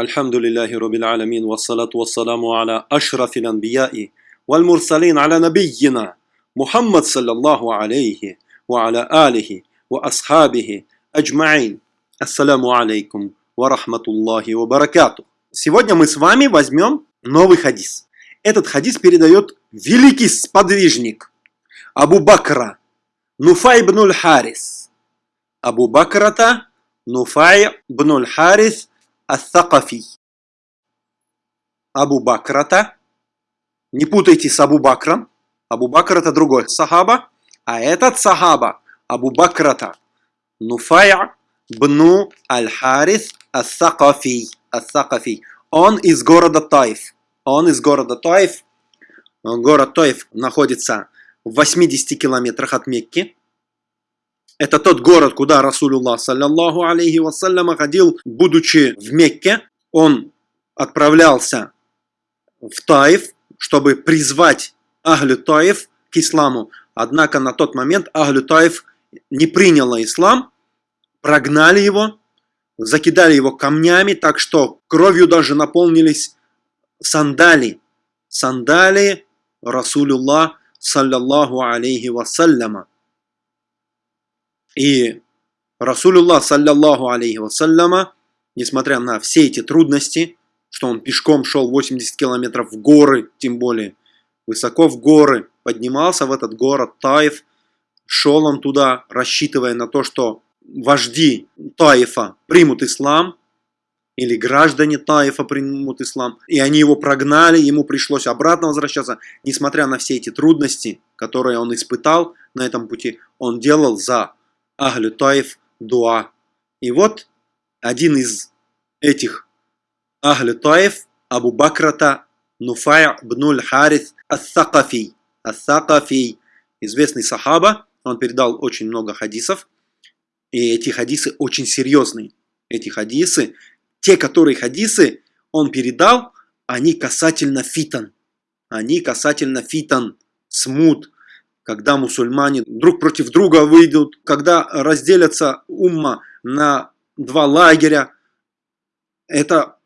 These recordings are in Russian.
الحمد لله رب العالمين والصلاة والسلام على أشرف الأنبياء والمرسلين على نبينا محمد صلى الله عليه وعلى آله وأصحابه أجمعين السلام عليكم ورحمة الله وبركاته Сегодня мы с вами возьмем новый хадис. Этот хадис передает великий сподвижник Абу Бакра Нуфай ибн Харис. Абу Бакрата Нуфай ибн Харис Ас-Сакафи. Абу Бакрата. Не путайте с Абу Бакром. Абу Бакр это другой сахаба. А этот сахаба Абу Бакрата. Нуфая бну Аль-Харис Ас-Сакафи. Ас-Сакафи. Он из города Таиф. Он из города Таиф. Город Таиф находится в 80 километрах от Мекки. Это тот город, куда Расулуллах, саллаллаху алейхи вассаляма, ходил, будучи в Мекке. Он отправлялся в Таиф, чтобы призвать Ахлю Таиф к исламу. Однако на тот момент Ахлю Таиф не приняла ислам, прогнали его, закидали его камнями, так что кровью даже наполнились сандали. Сандали Расулуллах, саллаллаху алейхи вассаляма. И Расулюллах, саллаллаху алейхи вассаляма, несмотря на все эти трудности, что он пешком шел 80 километров в горы, тем более высоко в горы, поднимался в этот город Таиф, шел он туда, рассчитывая на то, что вожди Таифа примут ислам, или граждане Таифа примут ислам, и они его прогнали, ему пришлось обратно возвращаться, несмотря на все эти трудности, которые он испытал на этом пути, он делал за أهل الطائف дуа. И вот один из этих أهل الطائف, Абу Бакрата Нуфай бнуль Харис Ас-Сакафи. Ас-Сакафи, известный сахаба, он передал очень много хадисов. И эти хадисы очень серьезные. Эти хадисы, те, которые хадисы он передал, они касательно фитан. Они касательно фитан, смут, когда мусульмане друг против друга выйдут, когда разделятся умма на два лагеря. Это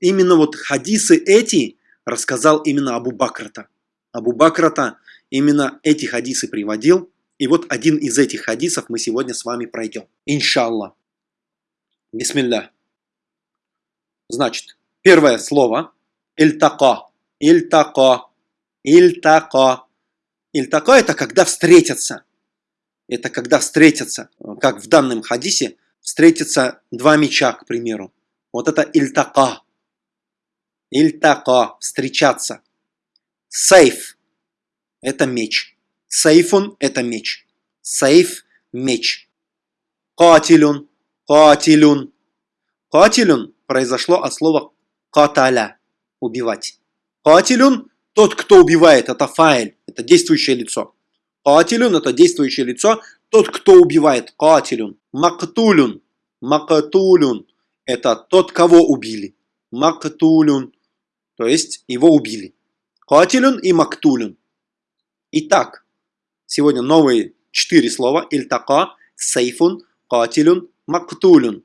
именно вот хадисы эти рассказал именно Абу Бакрата. Абу Бакрата именно эти хадисы приводил. И вот один из этих хадисов мы сегодня с вами пройдем. Иншаллах. Бисмилля. Значит, первое слово. Ильтака. Ильтака. Ильтака. Ильтака это когда встретятся. Это когда встретятся, как в данном хадисе, встретятся два меча, к примеру. Вот это ильтака. Ильтака, встречаться. Сейф – это меч. Сейфун – это меч. Сейф – меч. Катилюн, катилюн. Катилюн произошло от слова каталя – убивать. Катилюн тот, кто убивает, это фаэль, это действующее лицо. Катилюн – это действующее лицо. Тот, кто убивает, катилюн. Мактулюн, мактулюн – это тот, кого убили. Мактулюн, то есть его убили. Катилюн и мактулюн. Итак, сегодня новые четыре слова. Ильтака, сейфун, катилюн, мактулюн.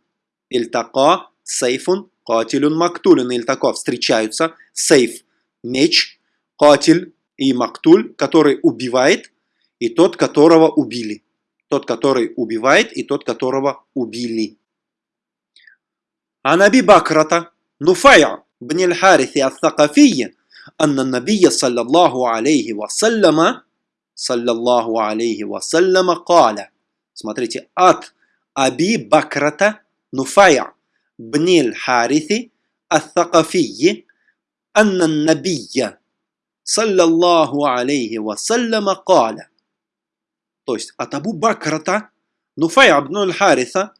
Ильтака, сейфун, катилюн, мактулюн. Ильтака встречаются. Сейф – меч, Катиль и Мактуль, который убивает, и тот, которого убили. Тот, который убивает, и тот, которого убили. عن أبي بكرة نفيع بن الحارث الثقفي أن النبي صلى الله عليه وسلم صلى الله عليه وسلم قال Смотрите, от Аби Бакрата Нуфая бн الحارث الثقفي أن النبي صلى الله عليه وسلم قال. То есть от Абу Бакрата, Нуфай абнуль Хариса,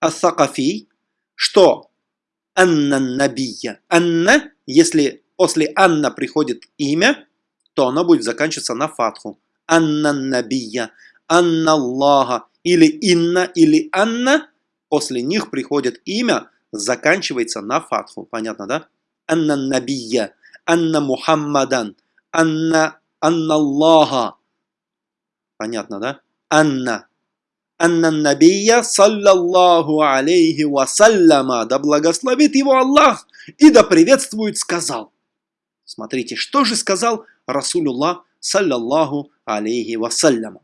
Ас-Сакафи, что أن النبي. أن, если после أن приходит имя, то оно будет заканчиваться на фатху. أن النبي, أن الله, или إن, или أن, после них приходит имя, заканчивается на фатху. Понятно, да? Анна Набия, Анна Мухаммадан, Анна, Анна Аллаха. Понятно, да? Анна. Анна Набия, саллаллаху алейхи вассаляма. Да благословит его Аллах. и да приветствует, сказал. Смотрите, что же сказал Расулюллах, саллаллаху алейхи вассаляма.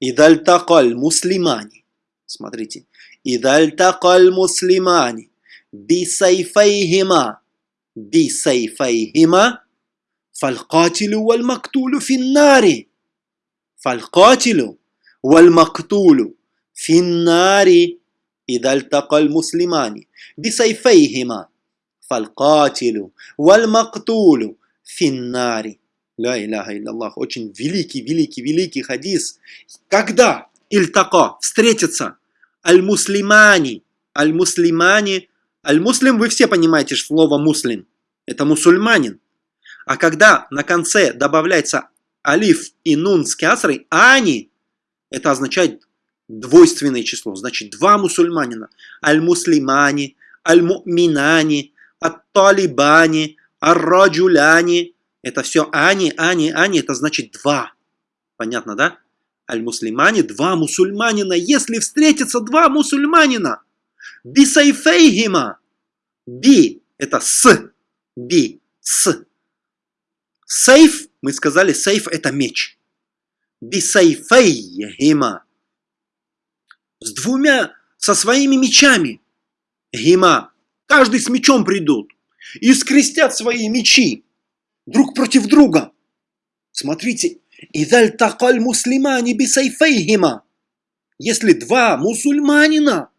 Идальтакаль муслимани. Смотрите. Идальтакаль муслимани. Бисайфайхима. Бисайфайхима. Фалькатилю валь мактулю финнари. Фалькатилю валь мактулю финнари. إذا التقى المسلمان بسيفيهما فالقاتل والمقتول في النار Ля иляха илляллах. Очень великий, великий, великий хадис. Когда ильтака встретятся аль-муслимани, аль-муслимани, аль-муслим, вы все понимаете слово муслим. Это мусульманин. а когда на конце добавляется алиф и нун с кясрой, ани, это означает двойственное число. Значит, два мусульманина. Аль-муслимани, аль-муминани, ат-талибани, ар-раджуляни, это все ани, ани, ани, это значит два. Понятно, да? Аль-муслимани, два мусульманина. Если встретятся два мусульманина, бисайфейхима, би, это с, би, с. Сейф, мы сказали, сейф это меч. Бисайфейхима. С двумя, со своими мечами. Гима. Каждый с мечом придут. И скрестят свои мечи друг против друга. Смотрите, «Идаль такаль муслимани бисайфейхима» Если два мусульманина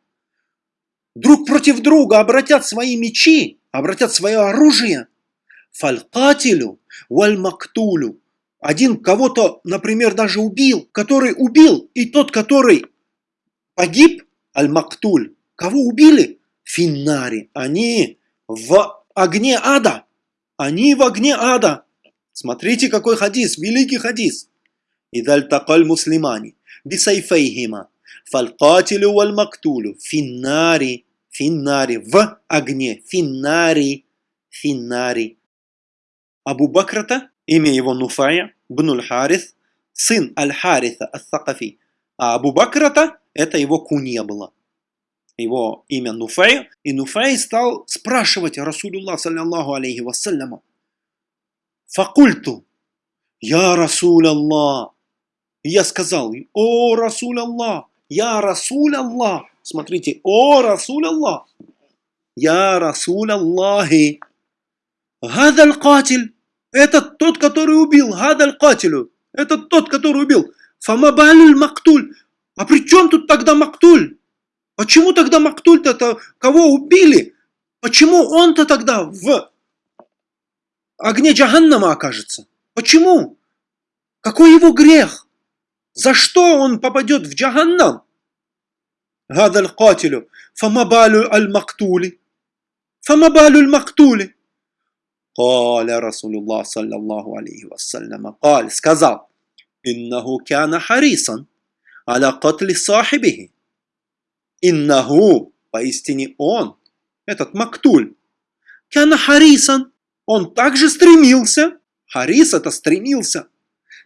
друг против друга обратят свои мечи, обратят свое оружие, фалькатилю валь мактулю, один кого-то, например, даже убил, который убил, и тот, который погиб, аль-мактуль, кого убили? Финнари, они в огне ада. Они в огне ада. Смотрите, какой хадис, великий хадис. Идаль такаль муслимани, бисайфейхима, фалькатилю валь мактулю, финнари, финнари, в огне, финнари, финнари. Абу Бакрата, имя его Нуфая, бнуль Харис, сын Аль-Хариса Ас-Сакафи. А Абу Бакрата, это его кунья была его имя Нуфей, и Нуфей стал спрашивать رسول الله, صلى الله عليه وسلم, «فقلت, يا رسول الله». Я сказал, «О, رسول الله, يا رسول الله». Смотрите, «О, رسول الله, يا رسول الله». Гадаль катиль. Это тот, который убил. Гадаль катилю. Это тот, который убил. Фамабалюль мактуль. А при чем тут тогда мактуль? Почему тогда мактуль-то кого убили? Почему он-то тогда в огне Джаганнама окажется? Почему? Какой его грех? За что он попадет в Джаганнам? Гадаль катилю. Фамабалю аль мактули. Фамабалю аль мактули. Каля Расулюллах, саллиллаху алейхи вассаляма, каль, сказал, иннаху кяна харисан, аля катли сахибихи. Иннаху, поистине он, этот Мактуль, кяна харисан, он также стремился, харис это стремился,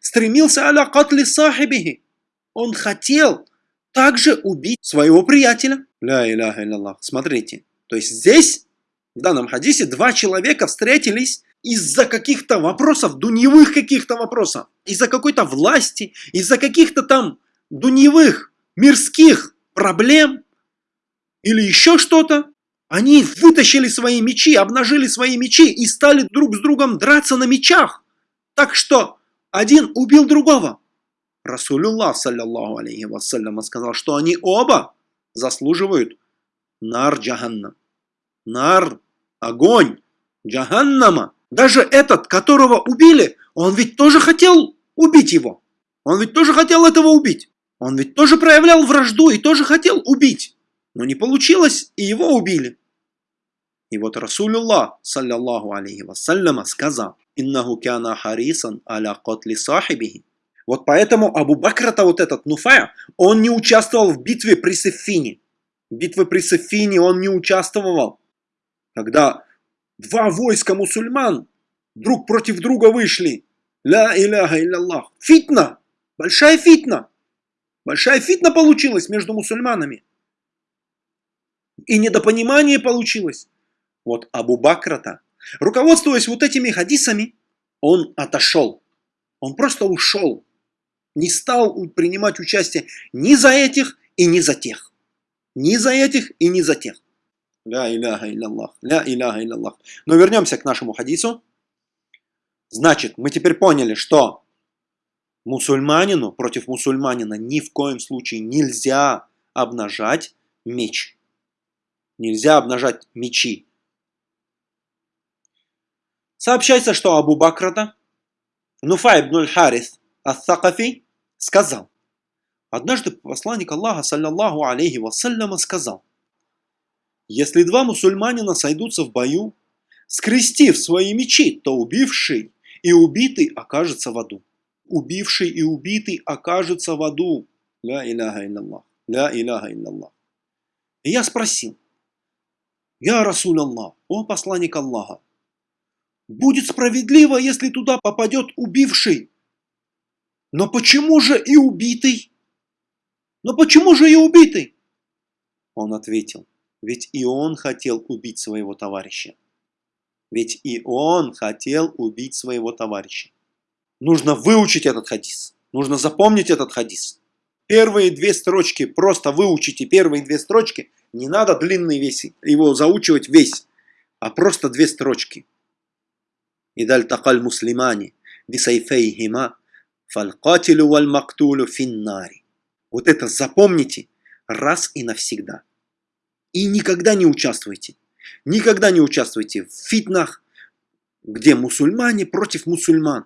стремился аля катли сахибихи. Он хотел также убить своего приятеля. Ля Смотрите, то есть здесь в данном хадисе, два человека встретились из-за каких-то вопросов, дуньевых каких-то вопросов, из-за какой-то власти, из-за каких-то там дуньевых, мирских проблем, или еще что-то, они вытащили свои мечи, обнажили свои мечи и стали друг с другом драться на мечах. Так что один убил другого. Расулюллах, саллиллаху алейхи вассалям, сказал, что они оба заслуживают нар джаханнам. Нар, огонь, джаханнама. Даже этот, которого убили, он ведь тоже хотел убить его. Он ведь тоже хотел этого убить. Он ведь тоже проявлял вражду и тоже хотел убить. Но не получилось, и его убили. И вот Расулюллах, саллиллаху алейхи вассаляма, сказал, «Иннаху кяна харисан аля котли сахибихи». Вот поэтому Абу Бакрата, вот этот Нуфая, он не участвовал в битве при Сефине. В битве при Сефине он не участвовал. Когда два войска мусульман друг против друга вышли. Ля иляха илляллах. Фитна. Большая фитна. Большая фитна получилась между мусульманами. И недопонимание получилось. Вот Абу Бакрата, руководствуясь вот этими хадисами, он отошел. Он просто ушел. Не стал принимать участие ни за этих и ни за тех. Ни за этих и ни за тех. Ля иляха илляллах. Ля иляха илляллах. Но вернемся к нашему хадису. Значит, мы теперь поняли, что мусульманину против мусульманина ни в коем случае нельзя обнажать меч. Нельзя обнажать мечи. Сообщается, что Абу Бакрата, Нуфай ибн Харис ас-Сакафи, сказал, однажды посланник Аллаха, саллаллаху алейхи вассаляма, сказал, если два мусульманина сойдутся в бою, скрестив свои мечи, то убивший и убитый окажется в аду. Убивший и убитый окажется в аду. Ля иляха илляллах. Ля иляха илляллах. И я спросил, Я Расуль Аллах, о посланник Аллаха, будет справедливо, если туда попадет убивший. Но почему же и убитый? Но почему же и убитый? Он ответил, ведь и он хотел убить своего товарища. Ведь и он хотел убить своего товарища. Нужно выучить этот хадис. Нужно запомнить этот хадис. Первые две строчки, просто выучите первые две строчки. Не надо длинный весь, его заучивать весь, а просто две строчки. Идаль такаль муслимани бисайфейхима фалькатилю валь мактулю финнари. Вот это запомните раз и навсегда. И никогда не участвуйте. Никогда не участвуйте в фитнах, где мусульмане против мусульман.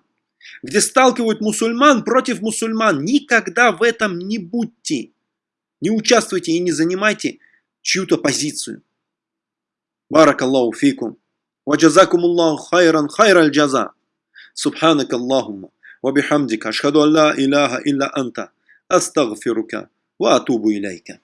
Где сталкивают мусульман против мусульман. Никогда в этом не будьте. Не участвуйте и не занимайте чью-то позицию. بارك الله فيكم وجزاكم الله خيرا خير الجزاء سبحانك اللهم وبحمدك أشهد أن لا إله إلا أنت أستغفرك وأتوب إليك